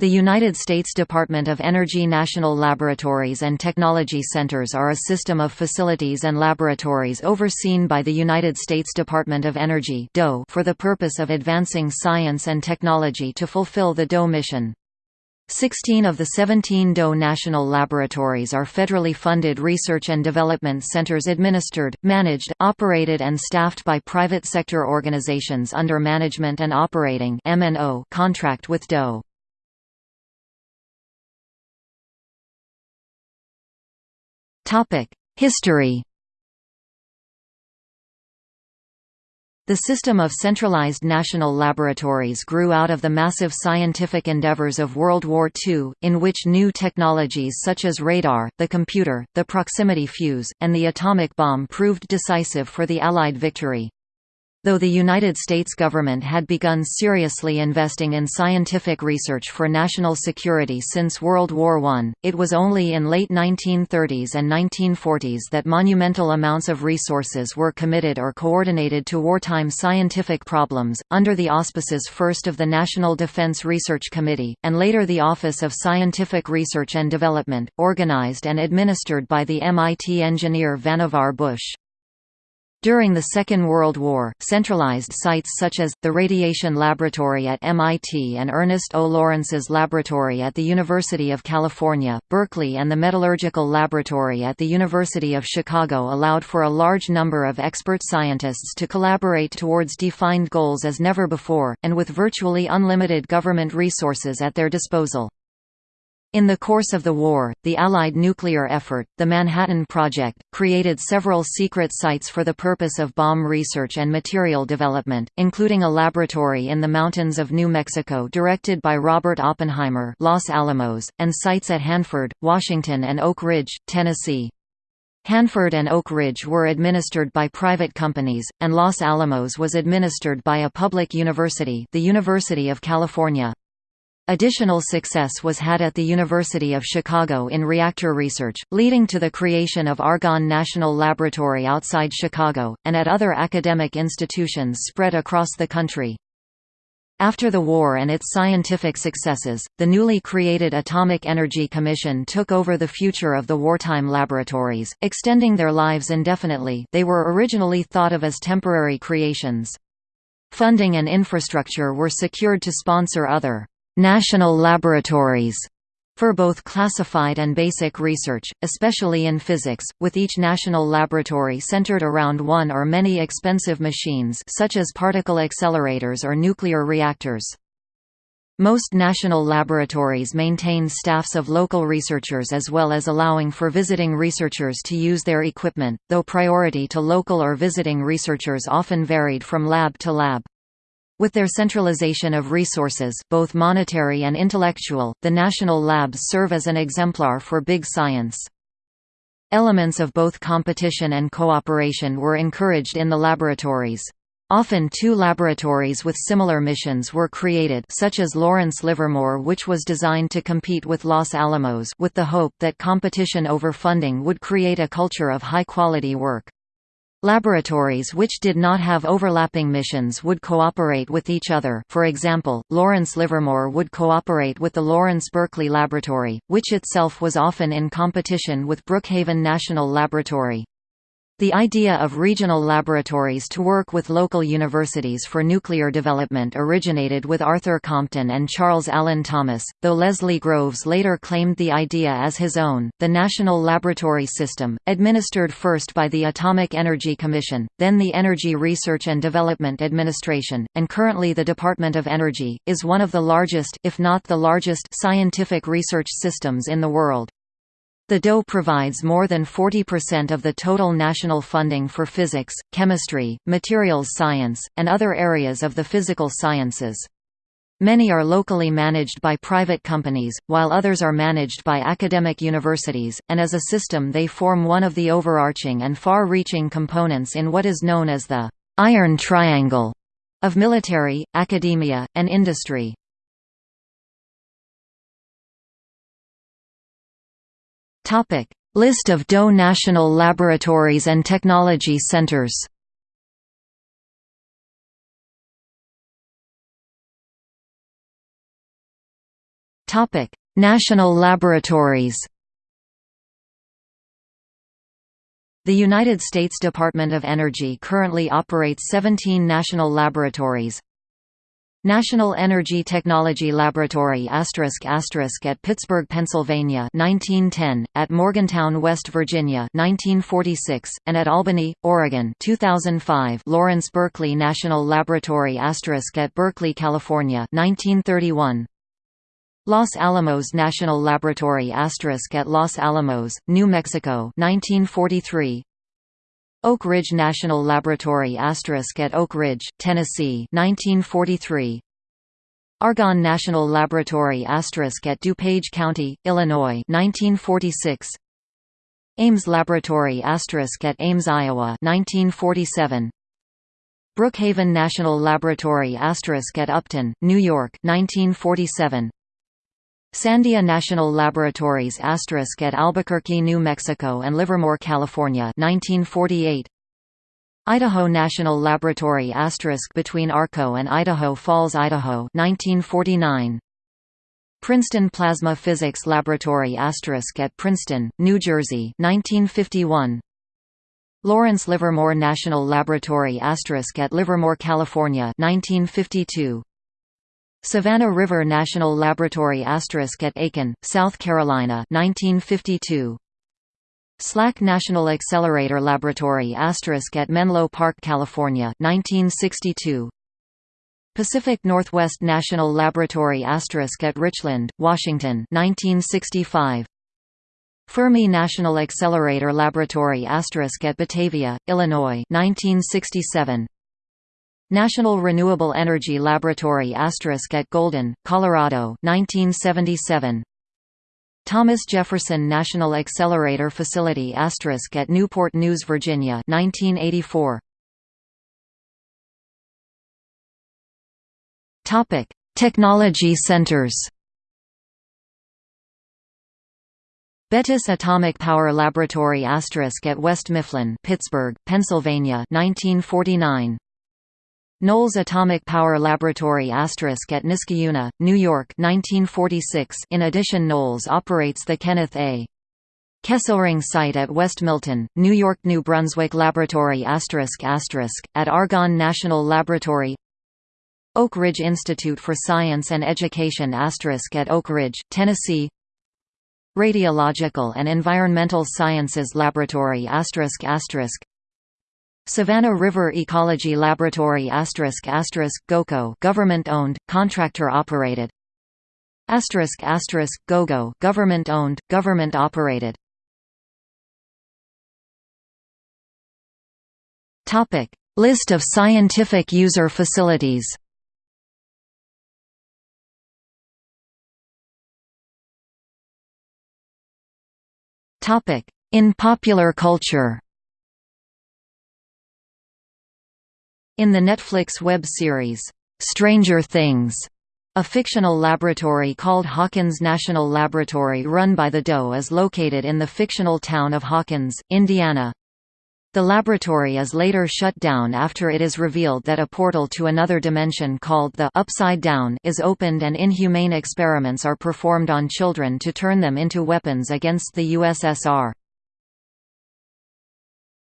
The United States Department of Energy National Laboratories and Technology Centers are a system of facilities and laboratories overseen by the United States Department of Energy for the purpose of advancing science and technology to fulfill the DOE mission. Sixteen of the 17 DOE national laboratories are federally funded research and development centers administered, managed, operated and staffed by private sector organizations under Management and Operating contract with DOE. History The system of centralized national laboratories grew out of the massive scientific endeavors of World War II, in which new technologies such as radar, the computer, the proximity fuse, and the atomic bomb proved decisive for the Allied victory. Though the United States government had begun seriously investing in scientific research for national security since World War I, it was only in late 1930s and 1940s that monumental amounts of resources were committed or coordinated to wartime scientific problems, under the auspices first of the National Defense Research Committee, and later the Office of Scientific Research and Development, organized and administered by the MIT engineer Vannevar Bush. During the Second World War, centralized sites such as, the Radiation Laboratory at MIT and Ernest O. Lawrence's Laboratory at the University of California, Berkeley and the Metallurgical Laboratory at the University of Chicago allowed for a large number of expert scientists to collaborate towards defined goals as never before, and with virtually unlimited government resources at their disposal. In the course of the war, the Allied nuclear effort, the Manhattan Project, created several secret sites for the purpose of bomb research and material development, including a laboratory in the mountains of New Mexico directed by Robert Oppenheimer Los Alamos, and sites at Hanford, Washington and Oak Ridge, Tennessee. Hanford and Oak Ridge were administered by private companies, and Los Alamos was administered by a public university the University of California. Additional success was had at the University of Chicago in reactor research, leading to the creation of Argonne National Laboratory outside Chicago, and at other academic institutions spread across the country. After the war and its scientific successes, the newly created Atomic Energy Commission took over the future of the wartime laboratories, extending their lives indefinitely they were originally thought of as temporary creations. Funding and infrastructure were secured to sponsor other national laboratories for both classified and basic research, especially in physics, with each national laboratory centered around one or many expensive machines such as particle accelerators or nuclear reactors. Most national laboratories maintain staffs of local researchers as well as allowing for visiting researchers to use their equipment, though priority to local or visiting researchers often varied from lab to lab. With their centralization of resources both monetary and intellectual, the national labs serve as an exemplar for big science. Elements of both competition and cooperation were encouraged in the laboratories. Often two laboratories with similar missions were created such as Lawrence Livermore which was designed to compete with Los Alamos with the hope that competition over funding would create a culture of high-quality work. Laboratories which did not have overlapping missions would cooperate with each other for example, Lawrence Livermore would cooperate with the Lawrence Berkeley Laboratory, which itself was often in competition with Brookhaven National Laboratory. The idea of regional laboratories to work with local universities for nuclear development originated with Arthur Compton and Charles Allen Thomas, though Leslie Groves later claimed the idea as his own. The National Laboratory System, administered first by the Atomic Energy Commission, then the Energy Research and Development Administration, and currently the Department of Energy, is one of the largest if not the largest scientific research systems in the world. The DOE provides more than 40% of the total national funding for physics, chemistry, materials science, and other areas of the physical sciences. Many are locally managed by private companies, while others are managed by academic universities, and as a system they form one of the overarching and far-reaching components in what is known as the «iron triangle» of military, academia, and industry. List of DOE national laboratories and technology centers. Topic: National laboratories. The United States Department of Energy currently operates 17 national laboratories. National Energy Technology Laboratory at Pittsburgh, Pennsylvania 1910, at Morgantown, West Virginia 1946, and at Albany, Oregon 2005 Lawrence Berkeley National Laboratory asterisk at Berkeley, California 1931 Los Alamos National Laboratory asterisk at Los Alamos, New Mexico 1943 Oak Ridge National Laboratory asterisk at Oak Ridge, Tennessee 1943 Argonne National Laboratory asterisk at DuPage County, Illinois 1946 Ames Laboratory asterisk at Ames, Iowa 1947 Brookhaven National Laboratory asterisk at Upton, New York 1947 Sandia National Laboratories asterisk at Albuquerque, New Mexico and Livermore, California 1948. Idaho National Laboratory asterisk between Arco and Idaho Falls, Idaho 1949. Princeton Plasma Physics Laboratory asterisk at Princeton, New Jersey 1951. Lawrence Livermore National Laboratory asterisk at Livermore, California 1952. Savannah River National Laboratory asterisk at Aiken, South Carolina 1952. SLAC National Accelerator Laboratory asterisk at Menlo Park, California 1962. Pacific Northwest National Laboratory asterisk at Richland, Washington 1965. Fermi National Accelerator Laboratory asterisk at Batavia, Illinois 1967. National Renewable Energy Laboratory asterisk at Golden, Colorado 1977. Thomas Jefferson National Accelerator Facility asterisk at Newport News, Virginia 1984. Topic: Technology centers. Bettis Atomic Power Laboratory asterisk at West Mifflin, Pittsburgh, Pennsylvania 1949. Knolls Atomic Power Laboratory asterisk at Niskayuna, New York 1946. In addition Knolls operates the Kenneth A. Kesselring site at West Milton, New York New Brunswick Laboratory asterisk asterisk, at Argonne National Laboratory Oak Ridge Institute for Science and Education asterisk at Oak Ridge, Tennessee Radiological and Environmental Sciences Laboratory Savannah River Ecology Laboratory asterisk asterisk GOCO government owned, contractor operated asterisk asterisk GOGO government owned, government operated Topic. List of scientific user facilities. Topic. In popular culture In the Netflix web series, Stranger Things, a fictional laboratory called Hawkins National Laboratory run by the Doe is located in the fictional town of Hawkins, Indiana. The laboratory is later shut down after it is revealed that a portal to another dimension called the Upside Down is opened and inhumane experiments are performed on children to turn them into weapons against the USSR.